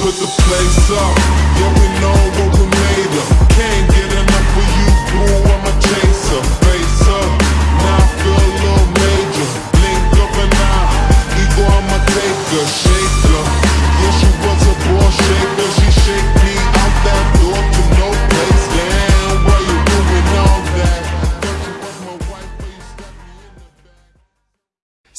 put the place up. Yeah, we know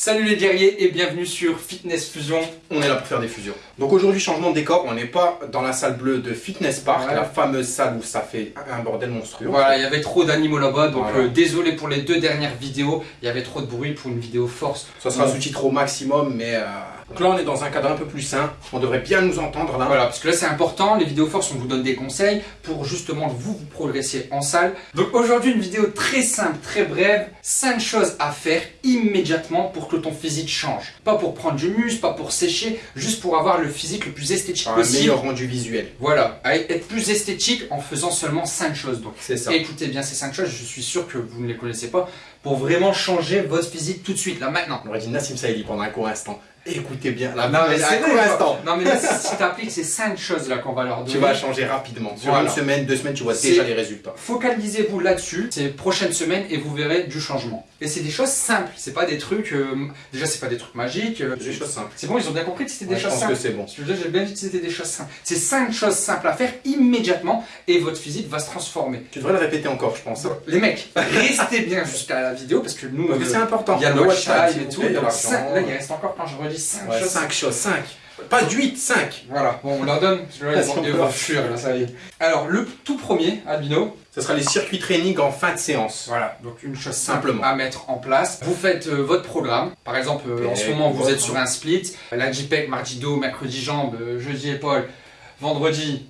Salut les guerriers et bienvenue sur Fitness Fusion. on est là pour faire des fusions. Donc aujourd'hui, changement de décor, on n'est pas dans la salle bleue de Fitness Park, Ouais. la fameuse salle où ça fait un bordel monstrueux. Voilà, il y avait trop d'animaux là-bas, donc Voilà. euh, désolé pour les deux dernières vidéos, il y avait trop de bruit pour une vidéo force. Ça sera Donc, sous-titré au maximum, mais... euh, Donc là, on est dans un cadre un peu plus sain, on devrait bien nous entendre là. Voilà, parce que là c'est important, les vidéos force, on vous donne des conseils pour justement vous, vous progresser en salle. Donc aujourd'hui une vidéo très simple, très brève, 5 choses à faire immédiatement pour que ton physique change. Pas pour prendre du muscle, pas pour sécher, juste pour avoir le physique le plus esthétique Un possible. meilleur rendu visuel. Voilà, être plus esthétique en faisant seulement 5 choses. Donc C'est ça. Écoutez bien ces 5 choses, je suis sûr que vous ne les connaissez pas, pour vraiment changer votre physique tout de suite, là maintenant. On aurait dit Nassim Saïdi pendant un court instant. Écoutez bien, là, Non mais, un court instant. non, mais là, si t'appliques ces 5 choses là qu'on va leur donner, Tu vas changer rapidement. Sur Voilà. une semaine, deux semaines, tu vois déjà les résultats. focalisez-vous là-dessus ces prochaines semaines et vous verrez du changement. Et c'est des choses simples, c'est pas des trucs, euh, déjà c'est pas des trucs magiques, euh, C'est des choses simples. c'est bon, ils ont bien compris que c'était des Ouais, je choses pense simples. que c'est bon. Je j'ai bien dit que c'était des choses simples. C'est 5 choses simples à faire immédiatement et votre physique va se transformer. Tu devrais le répéter encore, je pense. Les mecs, restez bien jusqu'à la vidéo parce que nous, euh, c'est important. Il y a le watch time et tout. donc là, il reste encore, quand je redis 5 Ouais, choses. 5 choses, 5. Pas 8, 5. Voilà, bon, on leur donne. parce que là, ils vont- là, ça y est. Alors, le tout premier, Albino, Ce sera les circuits training en fin de séance. voilà, donc une chose simple Simplement. à mettre en place. Vous faites euh, votre programme. Par exemple, euh, en ce moment, vous êtes sur un split. Lundi pec, mardi dos, mercredi jambes, jeudi épaule, vendredi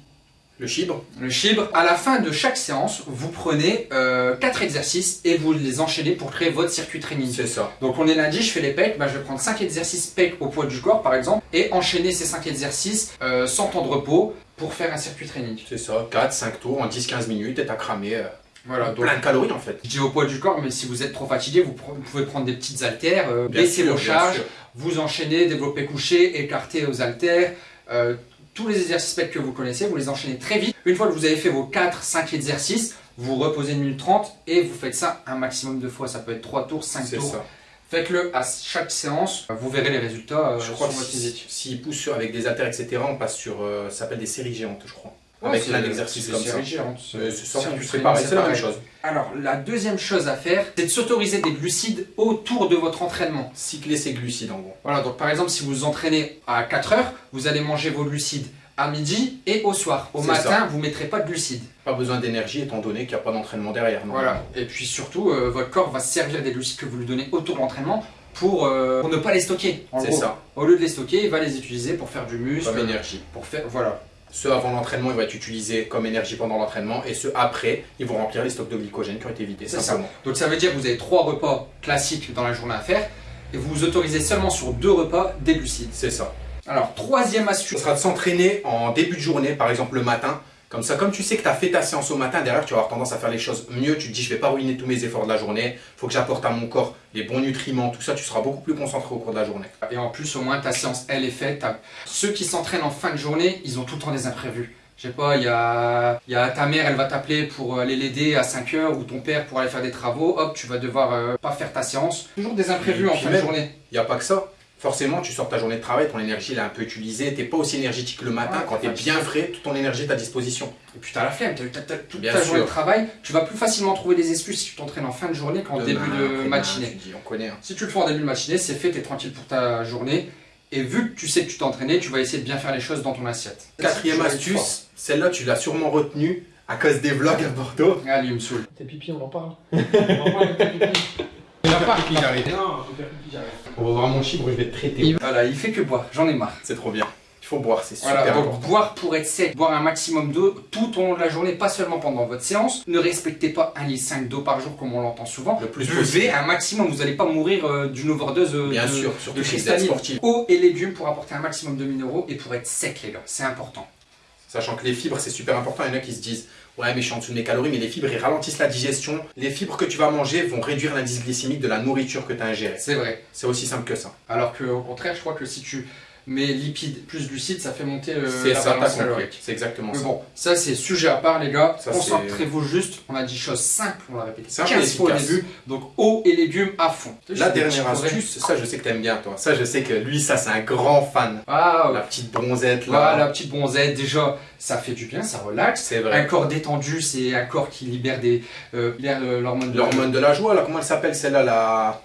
Le chibre. le chibre. À la fin de chaque séance, vous prenez 4 exercices et vous les enchaînez pour créer votre circuit training. C'est ça. Donc on est lundi, je fais les pecs, bah, je vais prendre 5 exercices pecs au poids du corps par exemple et enchaîner ces 5 exercices euh, sans temps de repos pour faire un circuit training. C'est ça. 4, 5 tours en 10-15 minutes et t'as cramé euh, Voilà, donc plein de calories en fait. je dis au poids du corps, mais si vous êtes trop fatigué, vous, pouvez prendre des petites haltères, euh, baisser vos charges, vous enchaînez, développer couché, écarter aux haltères, euh, tous les exercices pecs que vous connaissez, vous les enchaînez très vite. Une fois que vous avez fait vos 4-5 exercices, vous reposez une minute 30 et vous faites ça un maximum de fois. Ça peut être 3 tours, 5 C'est tours. Faites-le à chaque séance, vous verrez les résultats euh, Je crois sur que votre physique. si- s'ils poussent sur- avec des haltères, etc., on passe sur. euh, ça s'appelle des séries géantes, je crois. Ouais, avec c'est- plein d'exercices c'est comme ça. séries géantes. Euh, C'est c'est pareil, c'est la même chose. Alors, la deuxième chose à faire, c'est de s'autoriser des glucides autour de votre entraînement. Cycler ses glucides en gros. Voilà, donc par exemple, si vous vous entraînez à 4 heures, vous allez manger vos glucides à midi et au soir. Au C'est matin, vous ne mettrez pas de glucides. Pas besoin d'énergie étant donné qu'il n'y a pas d'entraînement derrière. non. Voilà. Et puis surtout, euh, votre corps va se servir des glucides que vous lui donnez autour de l'entraînement pour, euh, pour ne pas les stocker. C'est ça, Au lieu de les stocker, il va les utiliser pour faire du muscle. comme énergie. Pour faire, voilà. Ceux avant l'entraînement, ils vont être utilisés comme énergie pendant l'entraînement et ceux après, ils vont remplir les stocks de glycogène qui ont été vidés. C'est ça. Donc ça veut dire que vous avez trois repas classiques dans la journée à faire et vous vous autorisez seulement sur deux repas des glucides. C'est ça. Alors, troisième Ce astuce. sera de s'entraîner en début de journée, par exemple le matin. Comme ça, comme tu sais que tu as fait ta séance au matin, derrière tu vas avoir tendance à faire les choses mieux. Tu te dis, je vais pas ruiner tous mes efforts de la journée. faut que j'apporte à mon corps les bons nutriments, tout ça. Tu seras beaucoup plus concentré au cours de la journée. Et en plus, au moins, ta séance, elle est faite. Ceux qui s'entraînent en fin de journée, ils ont tout le temps des imprévus. Je sais pas, il y a, y a ta mère, elle va t'appeler pour aller l'aider à 5 heures ou ton père pour aller faire des travaux. Hop, tu vas devoir euh, pas faire ta séance. Toujours des imprévus Et en fin de journée. Il n'y a pas que ça. Forcément, tu sors ta journée de travail, ton énergie elle est un peu utilisée. Tu pas aussi énergétique le matin. Ouais, quand tu es t'es bien frais, toute ton énergie est à disposition. Et puis t'as la flemme, t'as, toute Bien ta sûr. journée de travail. Tu vas plus facilement trouver des excuses si tu t'entraînes en fin de journée qu'en début de matinée. tu dis, on connaît. hein. Si tu le fais en début de matinée, c'est fait, tu es tranquille pour ta journée. Et vu que tu sais que tu t'es entraîné, tu vas essayer de bien faire les choses dans ton assiette. Quatrième astuce, celle-là tu l'as sûrement retenue à cause des vlogs à Bordeaux. Allez, il me saoule. Tes pipi, on en parle. On va faire pipi, chibre, je vais te traiter. Voilà, il fait que boire, j'en ai marre. C'est trop bien. Il faut boire, c'est super Voilà, donc important. boire pour être sec, boire un maximum d'eau tout au long de la journée, pas seulement pendant votre séance. Ne respectez pas 1,5 litre d'eau par jour comme on l'entend souvent. Le plus Buvez possible. un maximum, vous n'allez pas mourir euh, d'une overdose euh, Bien de, sûr, de surtout cristalline. sportif. Eau et légumes pour apporter un maximum de minéraux et pour être sec les gars, c'est important. Sachant que les fibres, c'est super important. Il y en a qui se disent Ouais, mais je suis en dessous de mes calories, mais les fibres, ils ralentissent la digestion. Les fibres que tu vas manger vont réduire l'indice glycémique de la nourriture que tu as ingérée. C'est vrai. C'est aussi simple que ça. Alors que au contraire, je crois que si tu mais lipides plus glucides, ça fait monter euh, C'est la ça, balance calorique. C'est exactement Mais ça. bon, ça c'est sujet à part les gars. Concentrez-vous juste. On a dit choses simples, on l'a répété Simple et 15 fois au début. Donc eau et légumes à fond. La dernière astuce, ça je sais que t'aimes bien toi. Ça je sais que lui, ça c'est un grand fan. Ah, La petite bronzette là. Voilà, la petite bronzette, déjà, ça fait du bien, ça relaxe. C'est Un vrai. corps détendu, c'est un corps qui libère des euh, euh, l'hormone de L'hormone de la joie là, comment elle s'appelle celle-là la...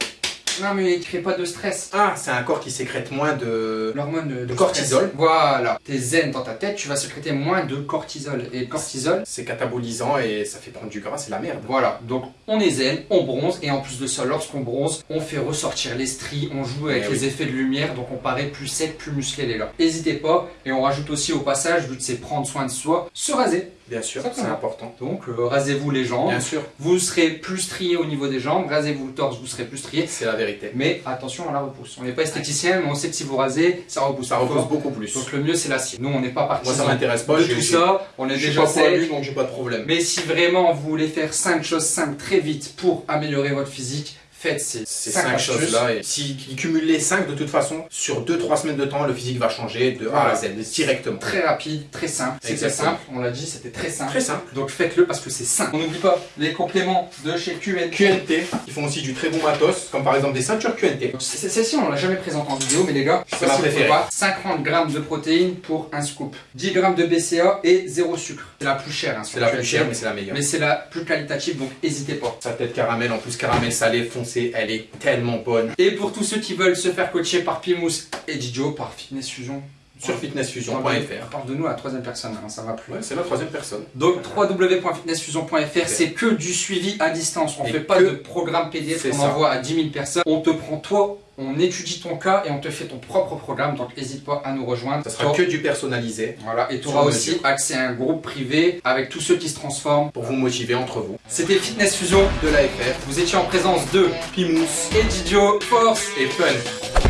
Non, mais il crée pas de stress. Ah, c'est un corps qui sécrète moins de... L'hormone de, De cortisol. stress. Voilà. T'es zen dans ta tête, tu vas sécréter moins de cortisol. Et le cortisol, C'est catabolisant et ça fait prendre du gras, c'est la merde. voilà. Donc on est zen, on bronze, et en plus de ça, lorsqu'on bronze, on fait ressortir les stries, on joue avec Eh les effets de lumière, donc on paraît plus sec, plus musclé les gars. N'hésitez pas, et on rajoute aussi au passage, vu que c'est prendre soin de soi, se raser. Bien sûr, c'est important. Donc euh, rasez-vous les jambes. Bien sûr, Vous serez plus strié au niveau des jambes, rasez-vous le torse, vous serez plus strié. c'est la vérité. Mais attention à la repousse. On n'est pas esthéticien, mais on sait que si vous rasez, ça repousse. Ça fort. beaucoup plus. Donc le mieux c'est l'acier. Nous on n'est pas Moi partisans ça m'intéresse pas, de tout ça. On est je suis déjà sec. donc j'ai pas de problème. Mais si vraiment vous voulez faire 5 choses simples très vite pour améliorer votre physique, faites ces Ces 5 cinq choses-là, et s'il cumule les 5 de toute façon, sur 2-3 semaines de temps, le physique va changer de A à Z, directement. Très rapide, très simple. C'était simple, on l'a dit, c'était très simple. Très simple. Donc faites-le parce que c'est simple. On n'oublie pas les compléments de chez QN. QNT, ils font aussi du très bon matos, comme par exemple des ceintures QNT. Celle-ci, on l'a jamais présentée en vidéo, mais les gars, C'est pas ma si préférée. voir, 50 grammes de protéines pour un scoop, 10 grammes de BCA et 0 sucre. C'est la plus chère. hein, C'est la plus chère, mais c'est la meilleure. mais c'est la plus qualitative, donc n'hésitez pas. Sa tête caramel, en plus caramel salé elle est tellement bonne. Et pour tous ceux qui veulent se faire coacher par Pimous et Didio, par Fitness Fusion, Sur on fitnessfusion.fr. parle de nous à la troisième personne, hein, ça va plus. Ouais, c'est la troisième personne. Donc www.fitnessfusion.fr, c'est que du suivi à distance. On Et fait pas de programme PDF qu'on envoie à 10 000 personnes. On te prend toi, on étudie ton cas et on te fait ton propre programme. Donc n'hésite pas à nous rejoindre. Ça sera que du personnalisé Voilà, et tu auras mesure. aussi accès à un groupe privé avec tous ceux qui se transforment. pour vous motiver entre vous. C'était Fitness Fusion. De l'AFR, Vous étiez en présence de Pimous et Didio Force et Fun.